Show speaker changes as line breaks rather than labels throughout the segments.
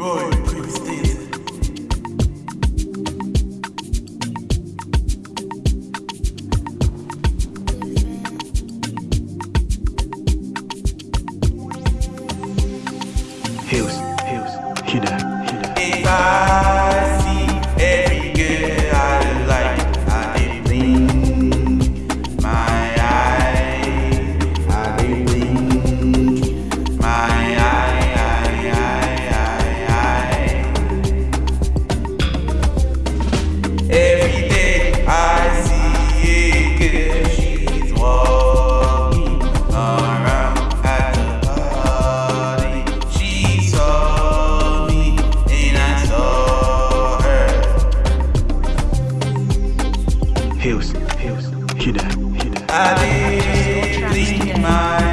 boy.
Hills, hills,
hidden, hidden.
Hills, Hills,
I did my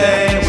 day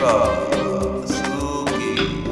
River, Suki,